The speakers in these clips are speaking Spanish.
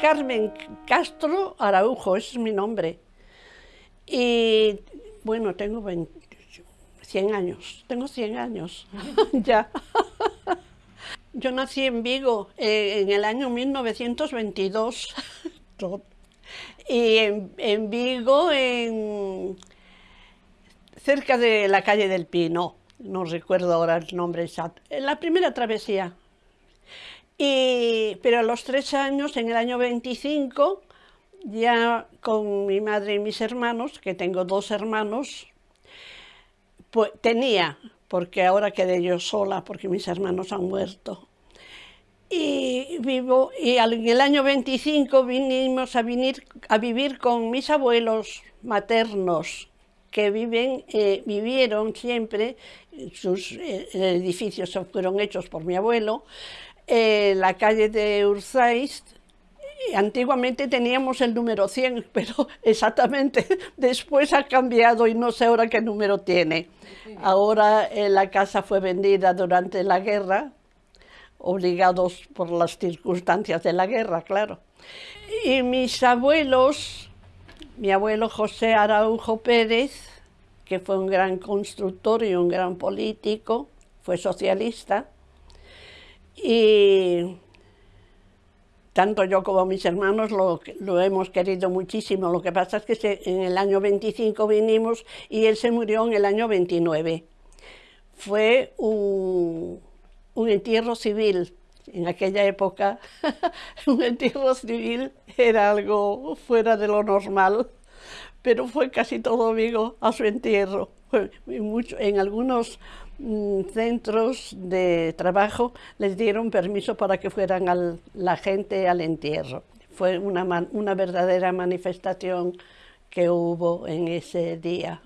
Carmen Castro Araujo, ese es mi nombre. Y bueno, tengo 100 años, tengo 100 años ya. Yo nací en Vigo eh, en el año 1922 y en, Vigo, en, cerca de la calle del Pino, no recuerdo ahora el nombre exacto, en la primera travesía. Y, pero a los tres años, en el año 25, ya con mi madre y mis hermanos, que tengo dos hermanos, pues tenía, porque ahora quedé yo sola, porque mis hermanos han muerto. Y, vivo, y en el año 25 vinimos a, venir, a vivir con mis abuelos maternos, que viven, eh, vivieron siempre, sus eh, edificios fueron hechos por mi abuelo, en la calle de Urzaiz, antiguamente teníamos el número 100, pero exactamente después ha cambiado y no sé ahora qué número tiene. Ahora eh, la casa fue vendida durante la guerra, obligados por las circunstancias de la guerra, claro. Y mis abuelos, mi abuelo José Araujo Pérez, que fue un gran constructor y un gran político, fue socialista, y tanto yo como mis hermanos lo, lo, hemos querido muchísimo. Lo que pasa es que en el año 25 vinimos y él se murió en el año 29. Fue un, un entierro civil. En aquella época, un entierro civil era algo fuera de lo normal, pero fue casi todo amigo a su entierro. mucho, en algunos centros de trabajo les dieron permiso para que fueran al, la gente al entierro. Fue una, una verdadera manifestación que hubo en ese día.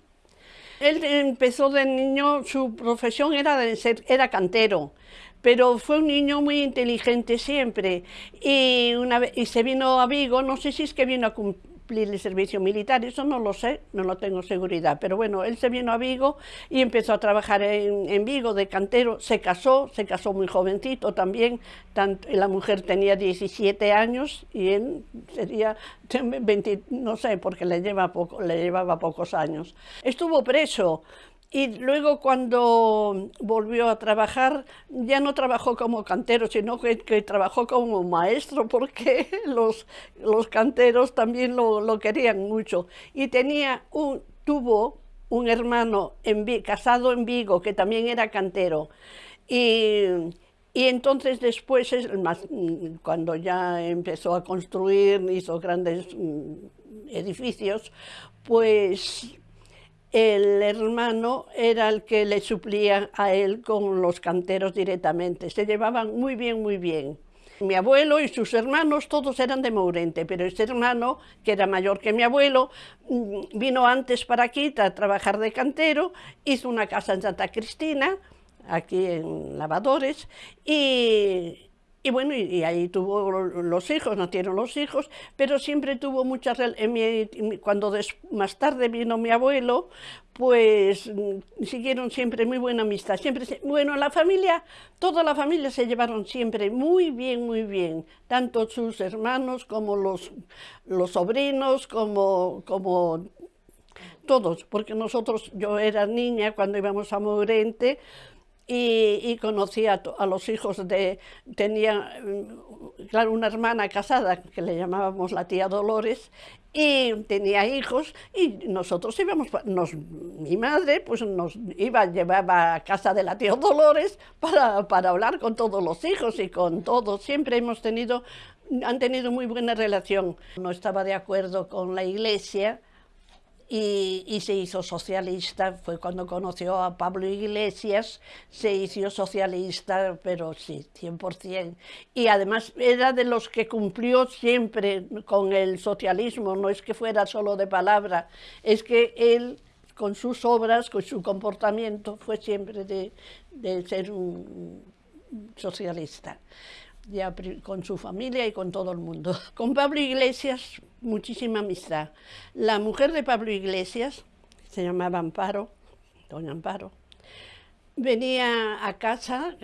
Él empezó de niño, su profesión era, era cantero, pero fue un niño muy inteligente siempre y, una y se vino a Vigo, no sé si es que vino a cumplir el servicio militar, eso no lo sé, no lo tengo seguridad, pero bueno, él se vino a Vigo y empezó a trabajar en, en Vigo de cantero, se casó, se casó muy jovencito también, tanto, la mujer tenía 17 años y él sería 20, no sé, porque le, lleva poco, le llevaba pocos años. Estuvo preso, y luego cuando volvió a trabajar, ya no trabajó como cantero, sino que, trabajó como maestro, porque los, los canteros también lo, querían mucho. Y tenía un, tuvo un hermano casado en Vigo, que también era cantero. Y, y entonces después, cuando ya empezó a construir, hizo grandes mm, edificios, pues el hermano era el que le suplía a él con los canteros directamente. Se llevaban muy bien, muy bien. Mi abuelo y sus hermanos todos eran de Mourente, pero este hermano, que era mayor que mi abuelo, mm, vino antes para aquí a trabajar de cantero, hizo una casa en Santa Cristina, aquí en Lavadores, y y bueno, y, ahí tuvo los hijos, nacieron los hijos, pero siempre tuvo muchas... Cuando más tarde vino mi abuelo, pues mm, siguieron siempre muy buena amistad. Siempre, bueno, la familia, toda la familia se llevaron siempre muy bien, muy bien. Tanto sus hermanos como los, los sobrinos, como, como todos. Porque nosotros, yo era niña cuando íbamos a Morente, y, conocí a, los hijos de, tenía, mm, claro, una hermana casada que le llamábamos la tía Dolores y tenía hijos y nosotros íbamos, nos, mi madre pues nos iba, llevaba a casa de la tía Dolores para, para hablar con todos los hijos y con todos, siempre hemos tenido, han tenido muy buena relación. No estaba de acuerdo con la iglesia, y, se hizo socialista, fue cuando conoció a Pablo Iglesias, se hizo socialista, pero sí, 100%. Y además era de los que cumplió siempre con el socialismo, no es que fuera solo de palabra, es que él con sus obras, con su comportamiento, fue siempre de, de ser un socialista ya con su familia y con todo el mundo. Con Pablo Iglesias, muchísima amistad. La mujer de Pablo Iglesias, se llamaba Amparo, doña Amparo, venía a casa,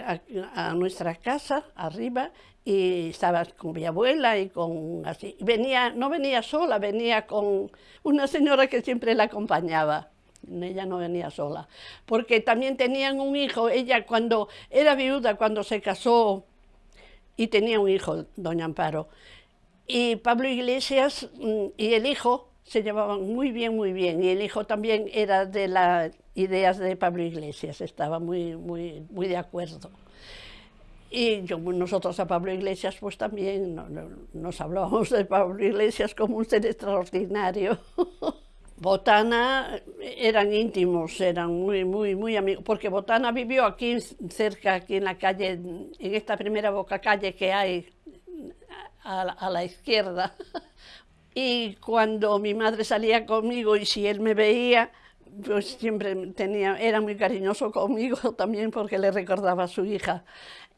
a, nuestra casa, arriba, y estaba con mi abuela y con así. Venía, no venía sola, venía con una señora que siempre la acompañaba. Ella no venía sola, porque también tenían un hijo. Ella cuando era viuda, cuando se casó, y tenía un hijo, doña Amparo. Y Pablo Iglesias mm, y el hijo se llevaban muy bien, muy bien. Y el hijo también era de las ideas de Pablo Iglesias, estaba muy, muy, muy de acuerdo. Y yo, nosotros a Pablo Iglesias pues también nos hablábamos de Pablo Iglesias como un ser extraordinario. Botana eran íntimos, eran muy, muy, muy amigos, porque Botana vivió aquí cerca, aquí en la calle, en esta primera boca calle que hay a la izquierda. Y cuando mi madre salía conmigo y si él me veía, pues siempre tenía, era muy cariñoso conmigo también porque le recordaba a su hija.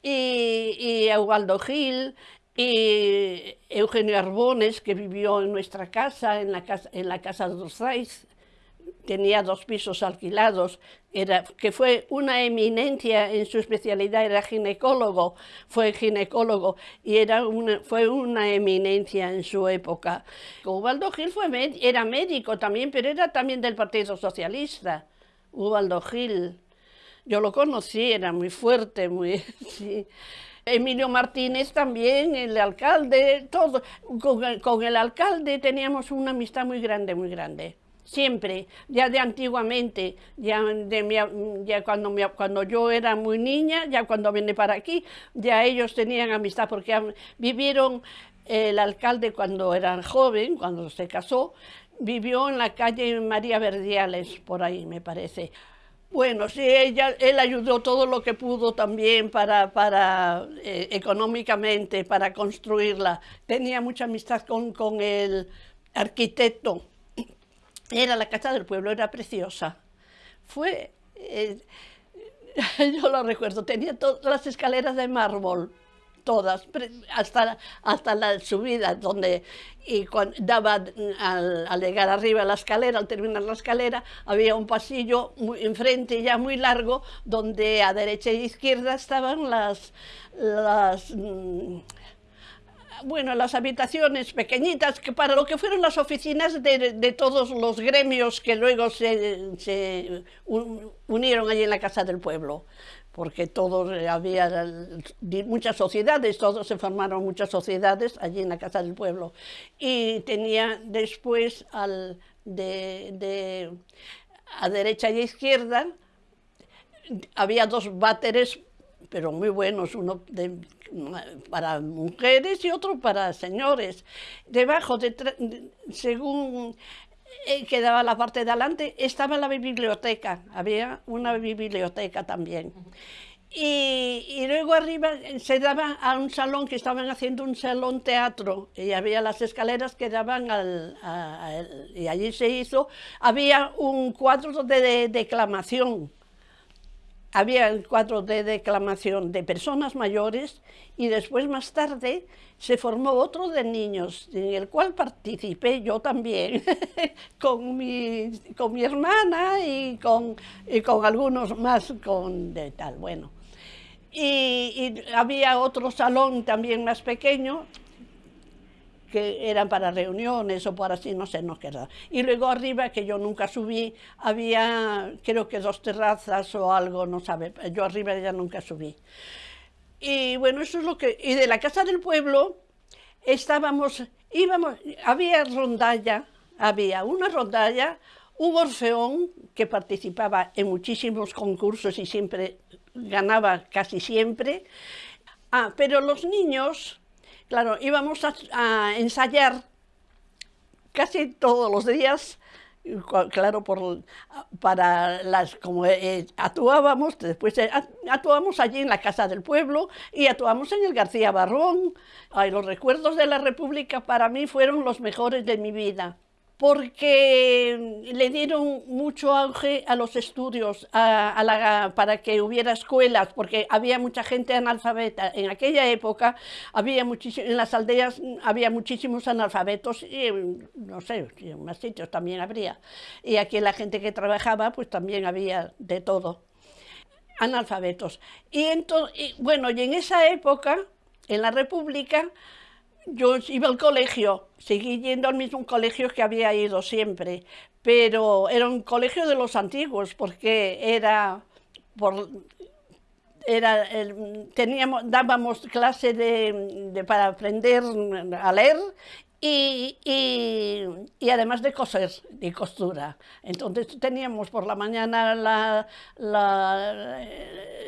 Y, y a Ubaldo Gil, y Eugenio Arbones, que vivió en nuestra casa, en la casa, en la casa de Orzaiz, tenía dos pisos alquilados, era, que fue una eminencia en su especialidad, era ginecólogo, fue ginecólogo y era una, fue una eminencia en su época. Ubaldo Gil fue, era médico también, pero era también del Partido Socialista, Ubaldo Gil. Yo lo conocí, era muy fuerte, muy... Emilio Martínez también, el alcalde, todo. Con con el alcalde teníamos una amistad muy grande, muy grande siempre, ya de antiguamente, ya, de ya cuando, cuando yo era muy niña, ya cuando vine para aquí, ya ellos tenían amistad porque vivieron, el alcalde cuando era joven, cuando se casó, vivió en la calle María Verdiales, por ahí me parece. Bueno, sí, ella, él ayudó todo lo que pudo también para, para eh, económicamente, para construirla. Tenía mucha amistad con, con el arquitecto era la casa del pueblo, era preciosa. Fue, eh, yo lo recuerdo, tenía todas las escaleras de mármol, todas, hasta, hasta la subida, donde y cuando daba al, llegar arriba la escalera, al terminar la escalera, había un pasillo muy, enfrente ya muy largo, donde a derecha e izquierda estaban las, las mm, bueno, las habitaciones pequeñitas, que para lo que fueron las oficinas de, todos los gremios que luego se, unieron allí en la Casa del Pueblo, porque todos eh, había muchas sociedades, todos se formaron muchas sociedades allí en la Casa del Pueblo. Y tenía después al, de, a derecha y a izquierda, había dos váteres pero muy buenos, uno para mujeres y otro para señores. Debajo, de, según eh, quedaba la parte de adelante, estaba la biblioteca, había una biblioteca también. Y, luego arriba se daba a un salón que estaban haciendo un salón teatro y había las escaleras que daban al, y allí se hizo, había un cuadro de declamación había cuadro de declamación de personas mayores y después más tarde se formó otro de niños, en el cual participé yo también, con, mi, con mi hermana y con, y con algunos más con de tal, bueno. Y había otro salón también más pequeño, que eran para reuniones o para así, no sé, no queda. Y luego arriba, que yo nunca subí, había creo que dos terrazas o algo, no sabe, yo arriba ya nunca subí. Y bueno, eso es lo que... Y de la Casa del Pueblo estábamos, íbamos, había rondalla, había una rondalla, un orfeón que participaba en muchísimos concursos y siempre ganaba casi siempre. Ah, pero los niños Claro, íbamos a, ensayar casi todos los días, claro, por, para las, como eh, actuábamos, después eh, actuábamos allí en la Casa del Pueblo y actuamos en el García Barrón. Los recuerdos de la República para mí fueron los mejores de mi vida porque le dieron mucho auge a los estudios, para que hubiera escuelas, porque había mucha gente analfabeta. En aquella época, había en las aldeas había muchísimos analfabetos, y no sé, en más sitios también habría. Y aquí la gente que trabajaba, pues también había de todo. analfabetos. Y, entonces, bueno, y en esa época, en la República, yo iba al colegio, seguí yendo al mismo colegio que había ido siempre, pero era un colegio de los antiguos, porque era por, era, teníamos, dábamos clase de, para aprender a leer y, y, además de coser y costura. Entonces teníamos por la mañana la, la,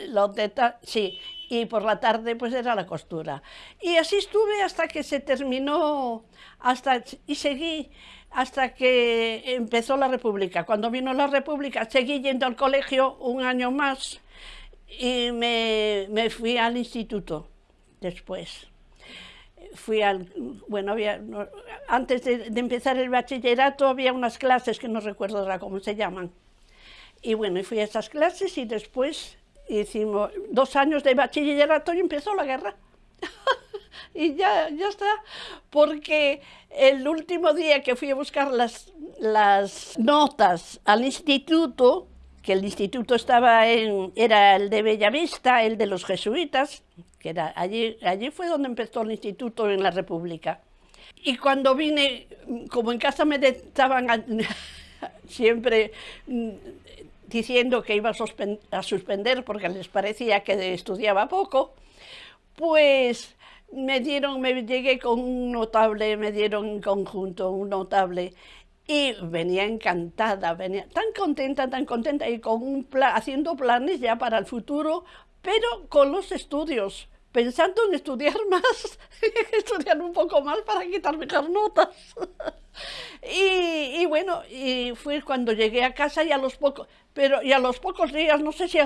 la sí, y por la tarde pues era la costura. Y así estuve hasta que se terminó, hasta, y seguí hasta que empezó la República. Cuando vino la República seguí yendo al colegio un año más y me, me fui al instituto después fui al, bueno, había, antes de, empezar el bachillerato había unas clases que no recuerdo ahora cómo se llaman. Y bueno, fui a esas clases y después hicimos dos años de bachillerato y empezó la guerra. y ya, ya está, porque el último día que fui a buscar las, las notas al instituto, que el instituto estaba en, era el de Bellavista, el de los jesuitas, que era allí, allí fue donde empezó el instituto en la República. Y cuando vine, como en casa me estaban siempre mm, diciendo que iba a, suspender porque les parecía que estudiaba poco, pues me dieron, me llegué con un notable, me dieron en conjunto un notable y venía encantada, venía tan contenta, tan contenta y con un haciendo planes ya para el futuro, pero con los estudios, pensando en estudiar más, estudiar un poco más para quitar mejor notas. y, bueno, y fue cuando llegué a casa y a los pocos, pero y a los pocos días, no sé si,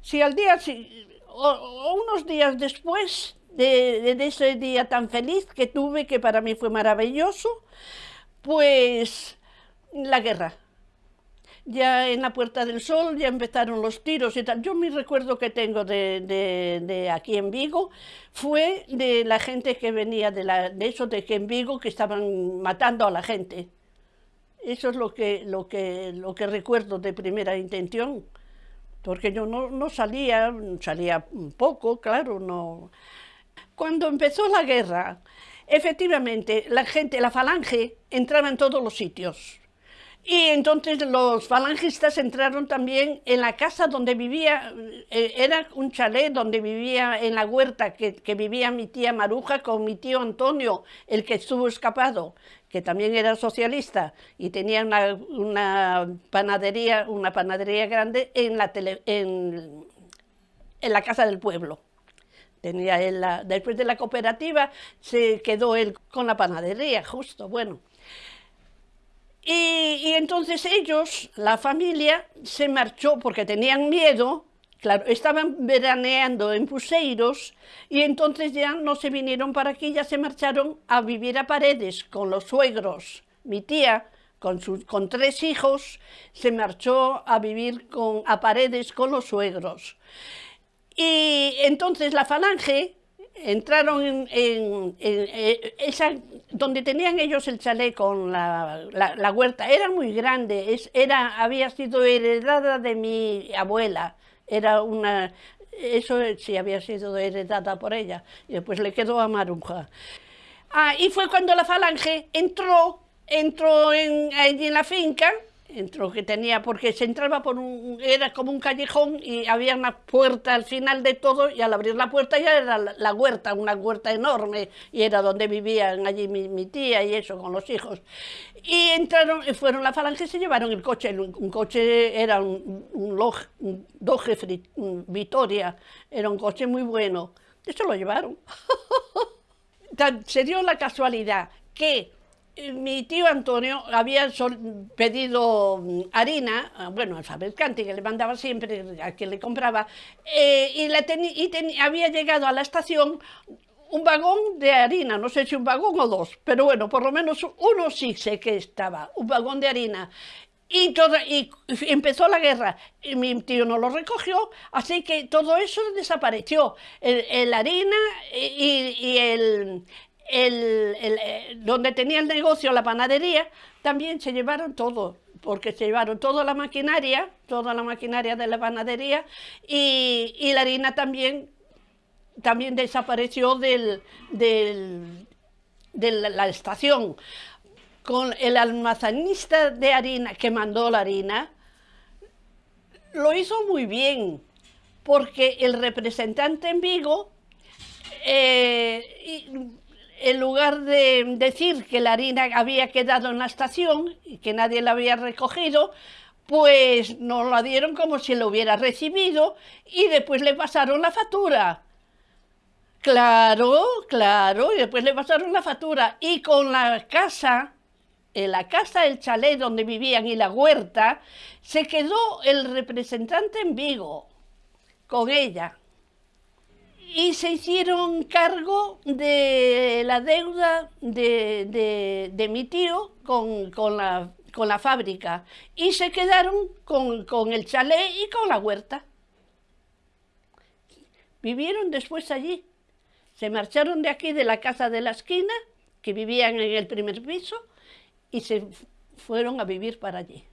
si al día, si, o, unos días después de, de ese día tan feliz que tuve, que para mí fue maravilloso, pues la guerra. Ya en la Puerta del Sol ya empezaron los tiros y tal. Yo mi recuerdo que tengo de, aquí en Vigo fue de la gente que venía de, la, de eso de que en Vigo que estaban matando a la gente. Eso es lo que, lo que, lo que recuerdo de primera intención. Porque yo no, no salía, salía poco, claro, no... Cuando empezó la guerra, efectivamente, la gente, la falange, entraba en todos los sitios y entonces los falangistas entraron también en la casa donde vivía, eh, era un chalet donde vivía en la huerta, que, vivía mi tía Maruja con mi tío Antonio, el que estuvo escapado, que también era socialista y tenía una, panadería, una panadería grande en la, en, en la casa del pueblo. Tenía él después de la cooperativa se quedó él con la panadería, justo, bueno. Y, entonces ellos, la familia, se marchó porque tenían miedo, claro, estaban veraneando en Puseiros y entonces ya no se vinieron para aquí, ya se marcharon a vivir a Paredes con los suegros. Mi tía, con, con tres hijos, se marchó a vivir con, a Paredes con los suegros. Y entonces la falange entraron en, eh, esa, donde tenían ellos el chalet con la, la, huerta, era muy grande, es, era, había sido heredada de mi abuela, era una, eso sí había sido heredada por ella, y después le quedó a Maruja. Ah, y fue cuando la falange entró, entró en, en la finca, entró que tenía, porque se entraba por un, era como un callejón y había una puerta al final de todo y al abrir la puerta ya era la, huerta, una huerta enorme y era donde vivían allí mi, tía y eso con los hijos. Y entraron, fueron la falange y se llevaron el coche, un, coche era un, un, Doge Vitoria, era un coche muy bueno, eso lo llevaron. se dio la casualidad que mi tío Antonio había pedido mm, harina, ah, bueno, al fabricante que le mandaba siempre, a quien le compraba, eh, y, y había llegado a la estación un vagón de harina, no sé si un vagón o dos, pero bueno, por lo menos uno sí sé que estaba, un vagón de harina. Y, y empezó la guerra, y mi tío no lo recogió, así que todo eso desapareció. El, harina y el, eh, donde tenía el negocio, la panadería, también se llevaron todo, porque se llevaron toda la maquinaria, toda la maquinaria de la panadería y, la harina también, también desapareció de la estación. Con el almacenista de harina que mandó la harina, lo hizo muy bien, porque el representante en Vigo eh, en lugar de decir que la harina había quedado en la estación y que nadie la había recogido, pues nos la dieron como si lo hubiera recibido y después le pasaron la factura. Claro, claro, y después le pasaron la factura. Y con la casa, en la casa del chalet donde vivían y la huerta, se quedó el representante en Vigo con ella y se hicieron cargo de la deuda de, mi tío con, la, fábrica y se quedaron con, el chalet y con la huerta. Vivieron después allí. Se marcharon de aquí, de la casa de la esquina, que vivían en el primer piso, y se fueron a vivir para allí.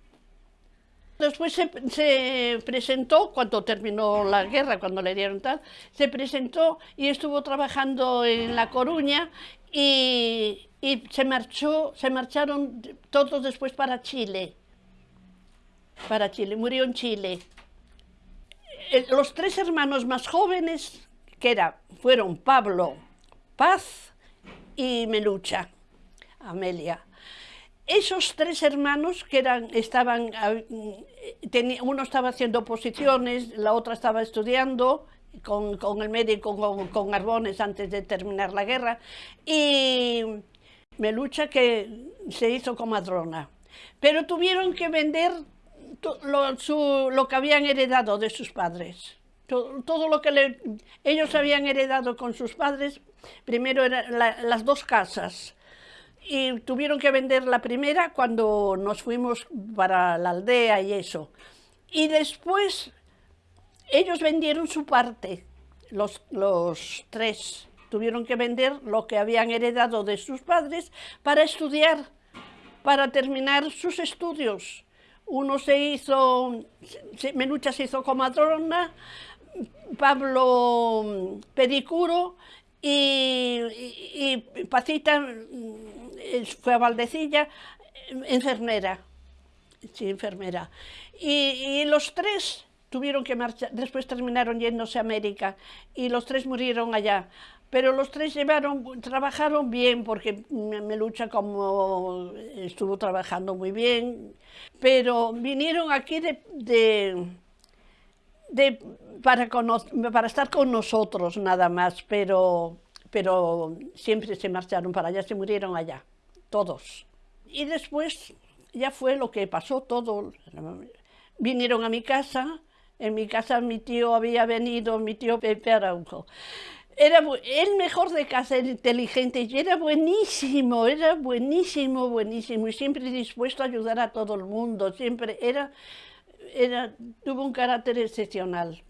Después se, presentó, cuando terminó la guerra, cuando le dieron tal, se presentó y estuvo trabajando en La Coruña y, se, marchó, se marcharon todos después para Chile. Para Chile, murió en Chile. Eh, los tres hermanos más jóvenes, que era, fueron Pablo, Paz y Melucha, Amelia esos tres hermanos que eran, estaban, ah, uno estaba haciendo posiciones, la otra estaba estudiando con, el médico, con, con, Arbones antes de terminar la guerra, y Melucha que se hizo comadrona. Pero tuvieron que vender lo, lo que habían heredado de sus padres. Todo, lo que ellos habían heredado con sus padres, primero eran las dos casas, y tuvieron que vender la primera cuando nos fuimos para la aldea y eso. Y después ellos vendieron su parte, los, los tres. Tuvieron que vender lo que habían heredado de sus padres para estudiar, para terminar sus estudios. Uno se hizo, Menucha se hizo comadrona, Pablo pedicuro y, y Pacita fue a Valdecilla, enfermera, sí, enfermera. Y, los tres tuvieron que marchar, después terminaron yéndose a América y los tres murieron allá. Pero los tres llevaron, trabajaron bien, porque me lucha como estuvo trabajando muy bien, pero vinieron aquí de, de, para, para estar con nosotros nada más, pero, pero siempre se marcharon para allá, se murieron allá todos. Y después ya fue lo que pasó todo. Vinieron a mi casa, en mi casa mi tío había venido, mi tío Pepe Araujo. Era el mejor de casa, era inteligente y era buenísimo, era buenísimo, buenísimo y siempre dispuesto a ayudar a todo el mundo, siempre era, era tuvo un carácter excepcional.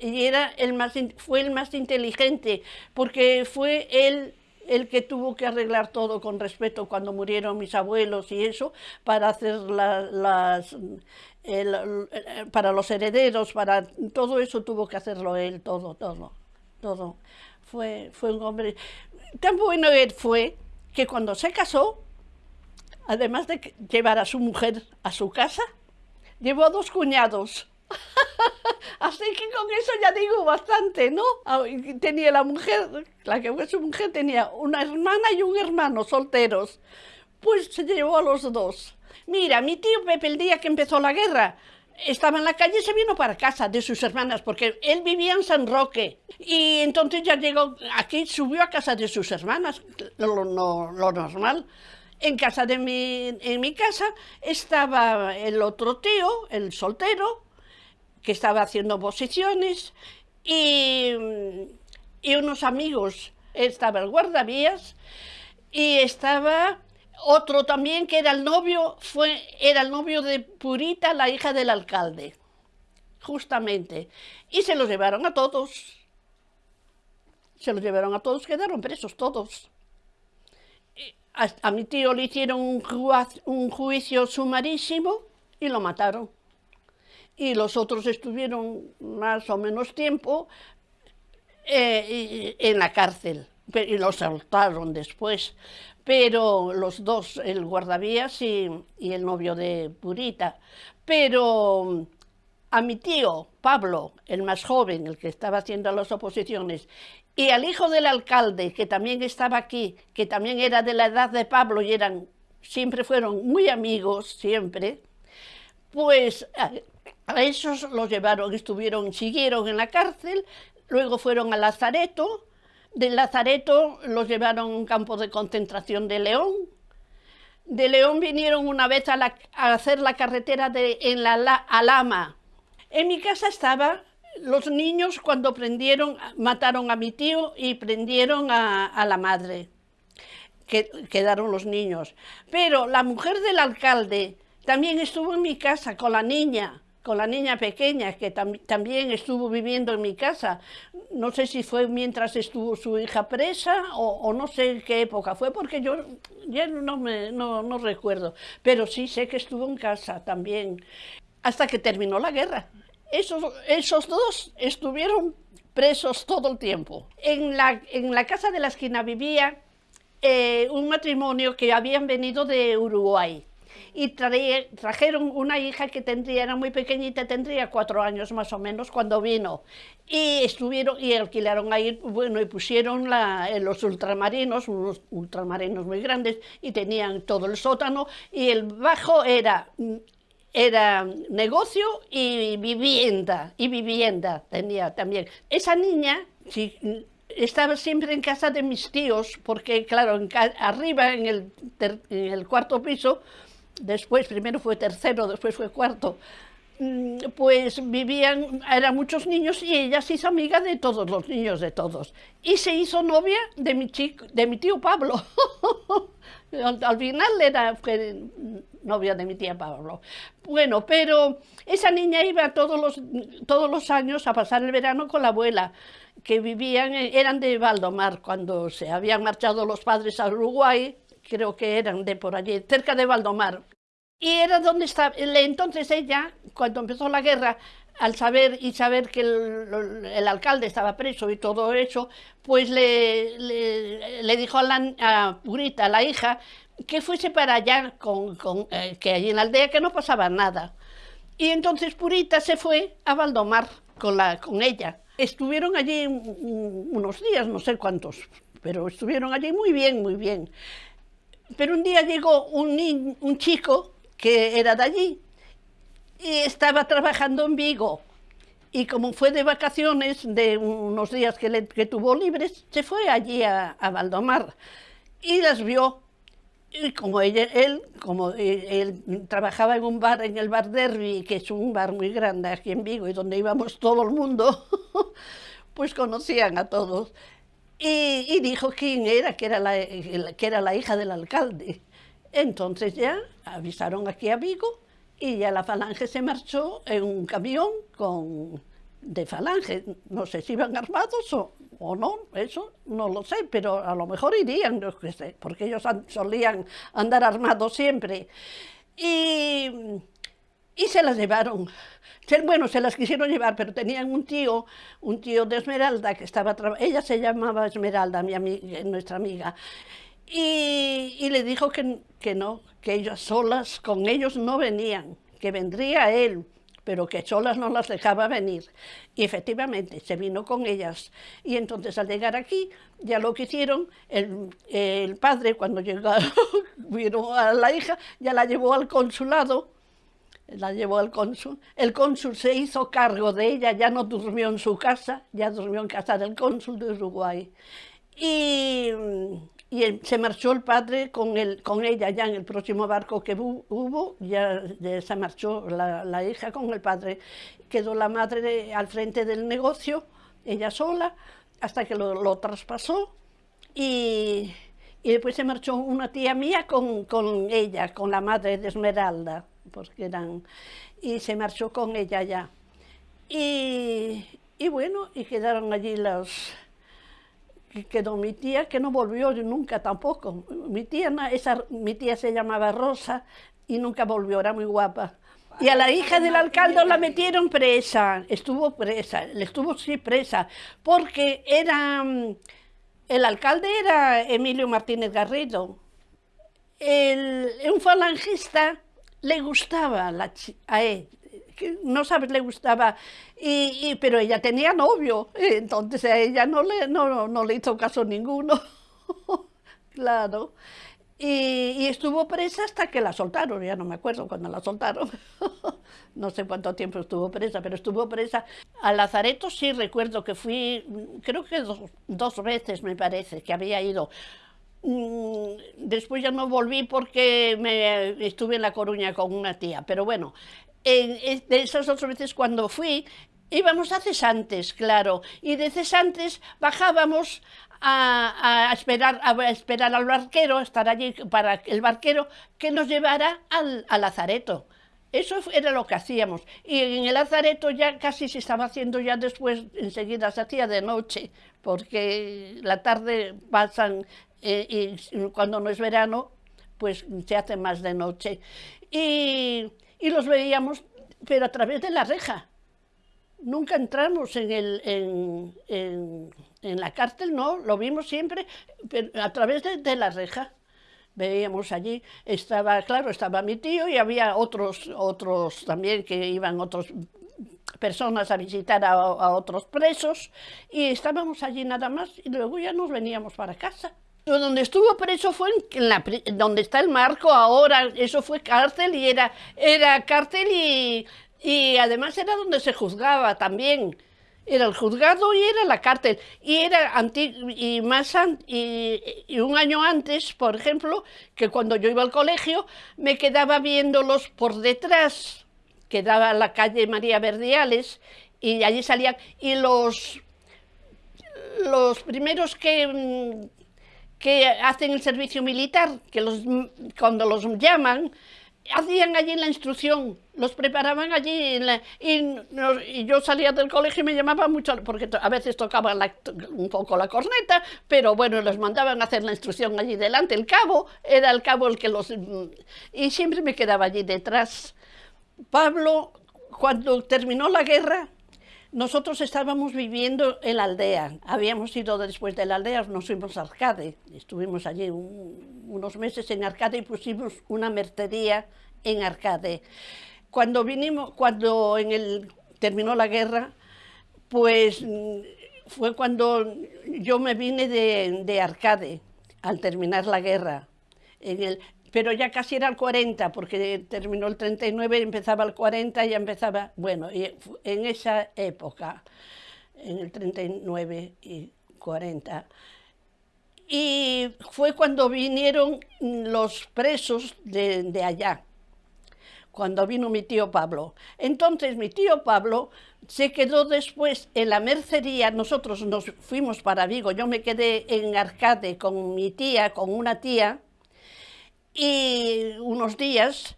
Y era el más, fue el más inteligente, porque fue él el que tuvo que arreglar todo con respeto cuando murieron mis abuelos y eso, para hacer las, para los herederos, para todo eso tuvo que hacerlo él, todo, todo, todo. Fue, fue un hombre, tan bueno él fue, que cuando se casó, además de llevar a su mujer a su casa, llevó a dos cuñados. Así que con eso ya digo bastante, ¿no? Ah, tenía la mujer, la que fue su mujer, tenía una hermana y un hermano solteros. Pues se llevó a los dos. Mira, mi tío Pepe el día que empezó la guerra, estaba en la calle y se vino para casa de sus hermanas, porque él vivía en San Roque. Y entonces ya llegó aquí, subió a casa de sus hermanas, lo, lo normal. En casa de mi, en mi casa estaba el otro tío, el soltero, que estaba haciendo posiciones y, unos amigos, estaba el guardavías y estaba otro también que era el novio, fue, era el novio de Purita, la hija del alcalde, justamente. Y se los llevaron a todos. Se los llevaron a todos, quedaron presos todos. A, mi tío le hicieron un, un juicio sumarísimo y lo mataron. Y los otros estuvieron más o menos tiempo eh, en la cárcel y lo soltaron después. Pero los dos, el guardavías y, y el novio de Purita. Pero a mi tío, Pablo, el más joven, el que estaba haciendo las oposiciones, y al hijo del alcalde, que también estaba aquí, que también era de la edad de Pablo y eran, siempre fueron muy amigos, siempre, pues a, a esos los llevaron, estuvieron, siguieron en la cárcel, luego fueron a Lazareto, de Lazareto los llevaron a un campo de concentración de León. De León vinieron una vez a, hacer la carretera de, en la, Alama. En mi casa estaba los niños cuando prendieron, mataron a mi tío y prendieron a, la madre. Que, quedaron los niños. Pero la mujer del alcalde también estuvo en mi casa con la niña con la niña pequeña, que también estuvo viviendo en mi casa. No sé si fue mientras estuvo su hija presa o, no sé qué época fue, porque yo ya no, me, no, recuerdo. Pero sí sé que estuvo en casa también, hasta que terminó la guerra. Esos, esos dos estuvieron presos todo el tiempo. En la, en la casa de la esquina vivía eh, un matrimonio que habían venido de Uruguay y trajeron una hija que tendría, era muy pequeñita, tendría cuatro años más o menos cuando vino. Y estuvieron y alquilaron ahí, bueno, y pusieron la, los ultramarinos, unos ultramarinos muy grandes, y tenían todo el sótano, y el bajo era era negocio y vivienda, y vivienda tenía también. Esa niña, estaba siempre en casa de mis tíos, porque claro, arriba en el, en el cuarto piso después, primero fue tercero, después fue cuarto, mm, pues vivían, eran muchos niños y ella se hizo amiga de todos los niños, de todos. Y se hizo novia de mi, chico, de mi tío Pablo. al, final era fue novia de mi tía Pablo. Bueno, pero esa niña iba todos los, todos los años a pasar el verano con la abuela, que vivían, eran de Valdomar, cuando se habían marchado los padres a Uruguay, creo que eran de por allí, cerca de Valdomar. Y era donde estaba, entonces ella, cuando empezó la guerra, al saber y saber que el, alcalde estaba preso y todo eso, pues le, le, dijo a, la, a Purita, la hija, que fuese para allá, con, con eh, que allí en la aldea que no pasaba nada. Y entonces Purita se fue a Valdomar con, la, con ella. Estuvieron allí unos días, no sé cuántos, pero estuvieron allí muy bien, muy bien. Pero un día llegó un, un chico que era de allí y estaba trabajando en Vigo. Y como fue de vacaciones, de unos días que, que tuvo libres, se fue allí a, a, Valdomar y las vio. Y como ella, él, como él, trabajaba en un bar, en el bar Derby, que es un bar muy grande aquí en Vigo y donde íbamos todo el mundo, pues conocían a todos. Y, dijo quién era, que era, la, que era la hija del alcalde. Entonces ya avisaron aquí a Vigo y ya la falange se marchó en un camión con, de falange. No sé si iban armados o, o no, eso no lo sé, pero a lo mejor irían, no sé, porque ellos solían andar armados siempre. Y, y se las llevaron bueno, se las quisieron llevar, pero tenían un tío, un tío de Esmeralda que estaba ella se llamaba Esmeralda, mi amiga, nuestra amiga, y, le dijo que, que no, que ellas solas, con ellos no venían, que vendría él, pero que solas no las dejaba venir. Y efectivamente, se vino con ellas. Y entonces al llegar aquí, ya lo que hicieron, el, el padre cuando llegó, vino a la hija, ya la llevó al consulado, la llevó al cónsul. El cónsul se hizo cargo de ella, ya no durmió en su casa, ya durmió en casa del cónsul de Uruguay. Y, y se marchó el padre con, el, con ella ya en el próximo barco que hubo, ya, se marchó la, la, hija con el padre. Quedó la madre al frente del negocio, ella sola, hasta que lo, lo traspasó y, y, después se marchó una tía mía con, con ella, con la madre de Esmeralda porque eran... y se marchó con ella ya. Y, y bueno, y quedaron allí los... Quedó mi tía, que no volvió nunca tampoco. Mi tía, esa, mi tía se llamaba Rosa y nunca volvió, era muy guapa. Y a la hija del alcalde la metieron presa, estuvo presa, le estuvo sí presa, porque era, mm, el alcalde era Emilio Martínez Garrido. El, un falangista le gustaba la, a él, no sabes, le gustaba, y, pero ella tenía novio, entonces a ella no le, no, no le hizo caso ninguno, claro. Y, estuvo presa hasta que la soltaron, ya no me acuerdo cuando la soltaron. no sé cuánto tiempo estuvo presa, pero estuvo presa. A Lazareto sí recuerdo que fui, creo que dos, veces me parece que había ido. Mm, después ya no volví porque me, estuve en La Coruña con una tía, pero bueno, de esas dos veces cuando fui, íbamos a cesantes, claro, y de cesantes bajábamos a, esperar, a esperar al barquero, estar allí para el barquero que nos llevara al, lazareto. Eso era lo que hacíamos. Y en el lazareto ya casi se estaba haciendo ya después, enseguida se hacía de noche, porque la tarde pasan eh, y cuando no es verano, pues se hace más de noche. Y, los veíamos, pero a través de la reja. Nunca entramos en, el, en, la cárcel, no, lo vimos siempre a través de, la reja. Veíamos allí, estaba, claro, estaba mi tío y había otros, otros también que iban otras personas a visitar a, otros presos y estábamos allí nada más y luego ya nos veníamos para casa. Donde estuvo preso fue en donde está el marco ahora, eso fue cárcel y era, era cárcel y y además era donde se juzgaba también. Era el juzgado y era la cárcel. Y era y más y, un año antes, por ejemplo, que cuando yo iba al colegio, me quedaba viéndolos por detrás, quedaba la calle María Verdiales, y allí salían, y los, los primeros que, que hacen el servicio militar, que los, cuando los llaman, hacían allí la instrucción, los preparaban allí y, yo salía del colegio y me llamaban mucho, porque a veces tocaban un poco la corneta, pero bueno, los mandaban a hacer la instrucción allí delante, el cabo, era el cabo el que los... y siempre me quedaba allí detrás. Pablo, cuando terminó la guerra, nosotros estábamos viviendo en la aldea, habíamos ido después de la aldea, nos fuimos a Arcade, estuvimos allí unos meses en Arcade y pusimos una mercería en Arcade. Cuando vinimos, cuando en el, terminó la guerra, pues mm, fue cuando yo me vine de, de Arcade, al terminar la guerra. Pero ya casi era el 40, porque terminó el 39, empezaba el 40, ya empezaba, bueno, en esa época, en el 39 y 40. Y fue cuando vinieron los presos de allá, cuando vino mi tío Pablo. Entonces mi tío Pablo se quedó después en la mercería, nosotros nos fuimos para Vigo, yo me quedé en Arcade con mi tía, con una tía, y unos días,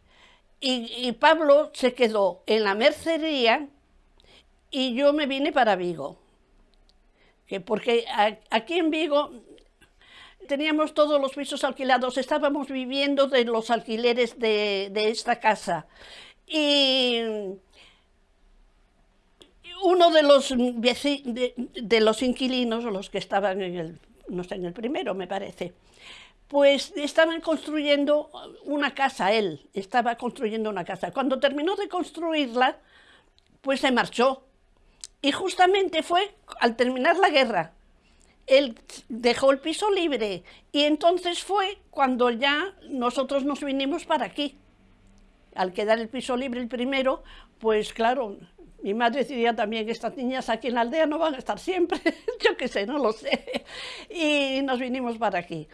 y, Pablo se quedó en la mercería y yo me vine para Vigo. Que porque aquí en Vigo teníamos todos los pisos alquilados, estábamos viviendo de los alquileres de, esta casa. Y uno de los, de, de los inquilinos, los que estaban en el, no sé, en el primero me parece, pues estaban construyendo una casa él, estaba construyendo una casa. Cuando terminó de construirla, pues se marchó. Y justamente fue al terminar la guerra. Él dejó el piso libre y entonces fue cuando ya nosotros nos vinimos para aquí. Al quedar el piso libre el primero, pues claro, mi madre decía también que estas niñas aquí en la aldea no van a estar siempre, yo qué sé, no lo sé. Y nos vinimos para aquí.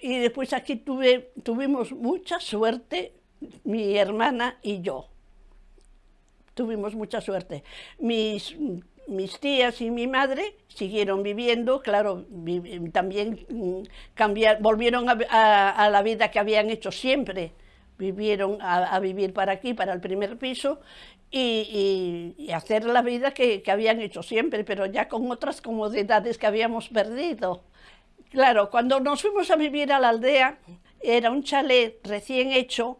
Y después aquí tuve, tuvimos mucha suerte, mi hermana y yo. Tuvimos mucha suerte. Mis, mis tías y mi madre siguieron viviendo, claro, también mm, cambiar, volvieron a, la vida que habían hecho siempre. Vivieron a, vivir para aquí, para el primer piso, y, y, hacer la vida que, que habían hecho siempre, pero ya con otras comodidades que habíamos perdido. Claro, cuando nos fuimos a vivir a la aldea, era un chalet recién hecho,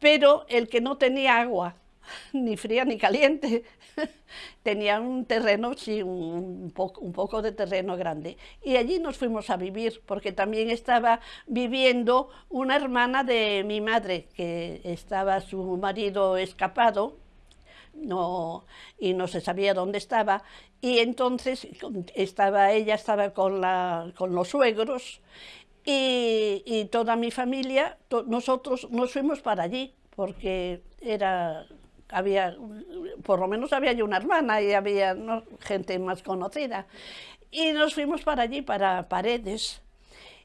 pero el que no tenía agua, ni fría ni caliente, tenía un terreno, sí, un poco, un poco de terreno grande. Y allí nos fuimos a vivir, porque también estaba viviendo una hermana de mi madre, que estaba su marido escapado, no, y no se sabía dónde estaba, y entonces estaba, ella estaba con, la, con los suegros, y, y toda mi familia, nosotros nos fuimos para allí, porque era había, por lo menos había una hermana y había gente más conocida. Y nos fuimos para allí, para Paredes,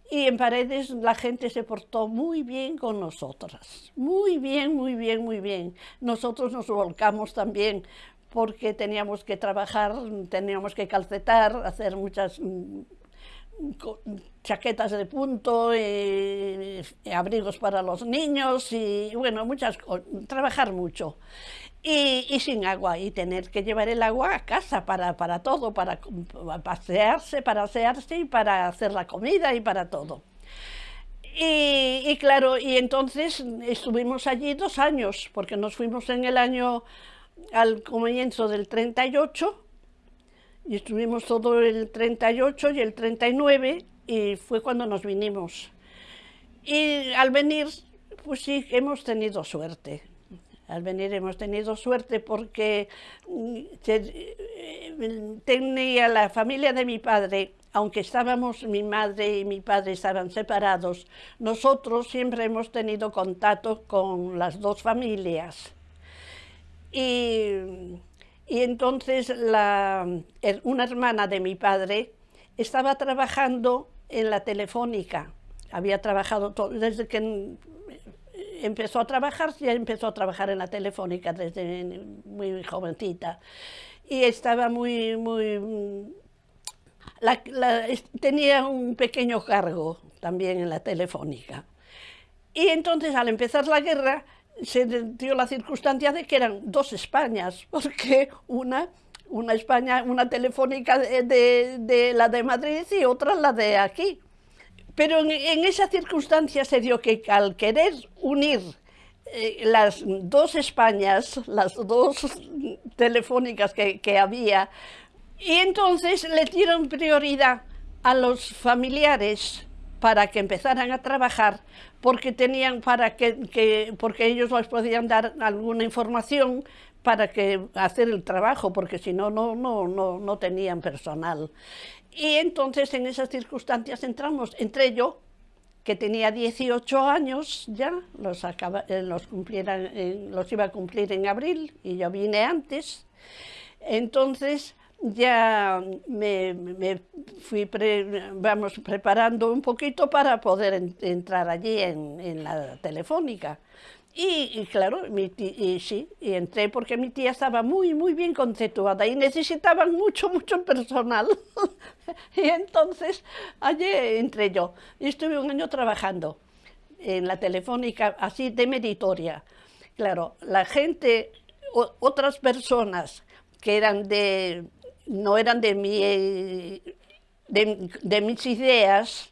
y en Paredes la gente se portó muy bien con nosotras, muy bien, muy bien, muy bien. Nosotros nos volcamos también porque teníamos que trabajar, teníamos que calcetar, hacer muchas mm, chaquetas de punto, y, abrigos para los niños y bueno, muchas trabajar mucho. Y, sin agua, y tener que llevar el agua a casa para, para todo, para, pasearse, para asearse y para hacer la comida y para todo. Y, y, claro, y entonces estuvimos allí dos años, porque nos fuimos en el año, al comienzo del 38, y estuvimos todo el 38 y el 39 y fue cuando nos vinimos. Y al venir, pues sí, hemos tenido suerte. Al venir hemos tenido suerte porque mm, eh, tenía la familia de mi padre, aunque estábamos, mi madre y mi padre estaban separados, nosotros siempre hemos tenido contacto con las dos familias. Y y entonces una hermana de mi padre estaba trabajando en la telefónica. Había trabajado desde que empezó a trabajar, ya empezó a trabajar en la telefónica desde muy jovencita. Y estaba muy, muy... tenía un pequeño cargo también en la telefónica. Y entonces al empezar la guerra se dio la circunstancia de que eran dos Españas, porque una, una España, una telefónica de, la de Madrid y otra la de aquí. Pero en, esa circunstancia se dio que al querer unir eh, las dos Españas, las dos telefónicas que, había, y entonces le dieron prioridad a los familiares para que empezaran a trabajar porque tenían para que, porque ellos les podían dar alguna información para que hacer el trabajo, porque si no, no, no, no, no tenían personal. Y entonces en esas circunstancias entramos, entre yo, que tenía 18 años ya, los, acaba, eh, los, los iba a cumplir en abril y yo vine antes, entonces ya me, fui vamos, preparando un poquito para poder entrar allí en, la telefónica. Y, claro, mi y sí, y entré porque mi tía estaba muy, muy bien conceptuada y necesitaban mucho, mucho personal. y entonces allí entré yo. Y estuve un año trabajando en la telefónica, así de meritoria. Claro, la gente, otras personas que eran de no eran de, mi, de, mis ideas,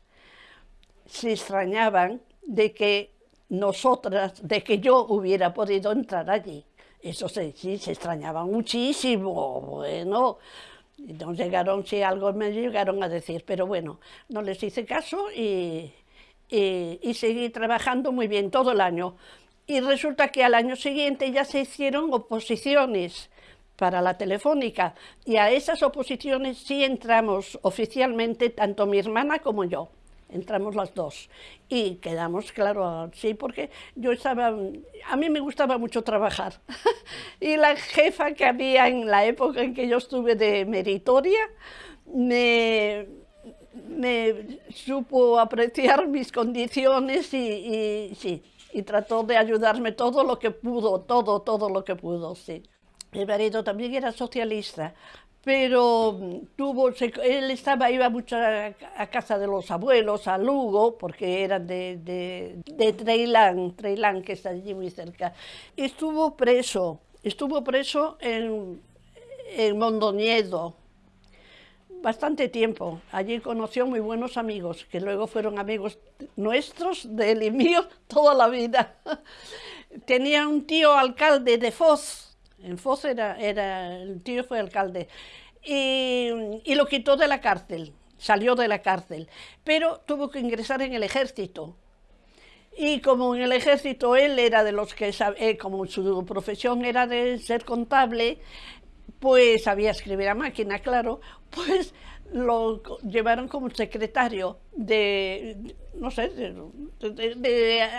se extrañaban de que nosotras, de que yo hubiera podido entrar allí. Eso sí, sí se extrañaban muchísimo, bueno, no llegaron, si algo me llegaron a decir, pero bueno, no les hice caso y, y, y seguí trabajando muy bien todo el año. Y resulta que al año siguiente ya se hicieron oposiciones, para la telefónica y a esas oposiciones sí entramos oficialmente, tanto mi hermana como yo, entramos las dos y quedamos, claro, sí, porque yo estaba, a mí me gustaba mucho trabajar y la jefa que había en la época en que yo estuve de meritoria me, me supo apreciar mis condiciones y, y sí, y trató de ayudarme todo lo que pudo, todo, todo lo que pudo, sí. Mi marido también era socialista, pero tuvo, él estaba, iba mucho a, casa de los abuelos, a Lugo, porque eran de, de, de Treilán, que está allí muy cerca. Estuvo preso, estuvo preso en, en Mondoñedo, bastante tiempo. Allí conoció muy buenos amigos, que luego fueron amigos nuestros, de él y mío, toda la vida. tenía un tío alcalde de Foz, en Foz era, era el tío fue alcalde, y, lo quitó de la cárcel, salió de la cárcel, pero tuvo que ingresar en el ejército. Y como en el ejército él era de los que, eh, como su profesión era de ser contable, pues sabía escribir a máquina, claro, pues lo llevaron como secretario de, no sé, de, eh,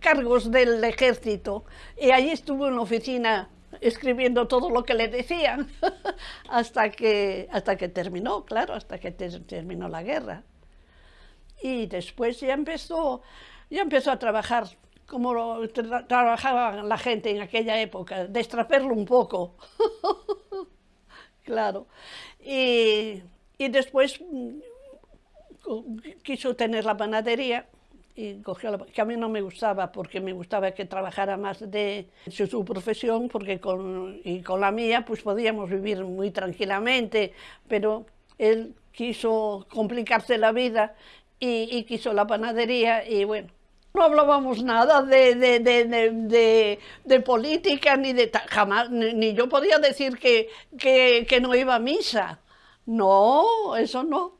cargos del ejército. Y allí estuvo en la oficina escribiendo todo lo que le decían hasta que, hasta que terminó, claro, hasta que terminó la guerra. Y después ya empezó, ya empezó a trabajar como trabajaba la gente en aquella época, destraperlo un poco. claro. Y, y después mm, quiso tener la panadería y cogió la, que a mí no me gustaba porque me gustaba que trabajara más de su, profesión porque con, y con la mía pues podíamos vivir muy tranquilamente pero él quiso complicarse la vida y, y quiso la panadería y bueno no hablábamos nada de, de, de, de, política ni de jamás ni, yo podía decir que, que, que no iba a misa. No, eso no,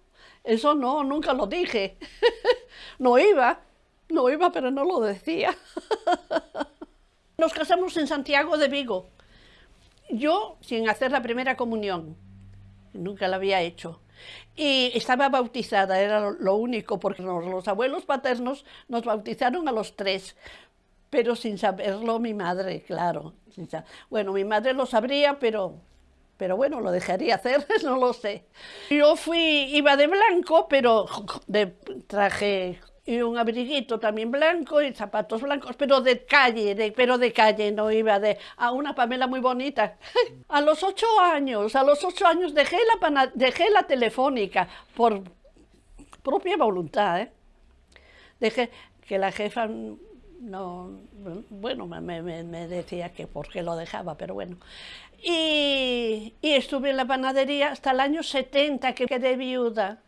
eso no, nunca lo dije. no iba, no iba, pero no lo decía. Nos casamos en Santiago de Vigo. Yo sin hacer la primera comunión, nunca la había hecho. Y estaba bautizada, era lo único, porque los abuelos paternos nos bautizaron a los tres, pero sin saberlo mi madre, claro. Bueno, mi madre lo sabría, pero pero bueno, lo dejaría hacer, no lo sé. Yo fui, iba de blanco, pero de traje y un abriguito también blanco y zapatos blancos, pero de calle, pero de calle, no iba de... a una Pamela muy bonita. A los ocho años, a los ocho años dejé la, dejé la telefónica por propia voluntad, ¿eh? Dejé que la jefa no, bueno, me, decía que por qué lo dejaba, pero bueno. Y, estuve en la panadería hasta el año 70, que quedé viuda,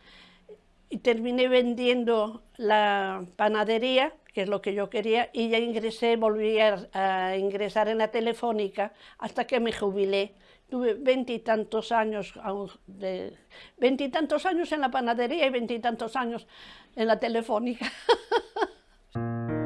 y terminé vendiendo la panadería, que es lo que yo quería, y ya ingresé, volví a, ingresar en la telefónica hasta que me jubilé. Tuve veintitantos años, veintitantos años en la panadería y veintitantos años en la telefónica.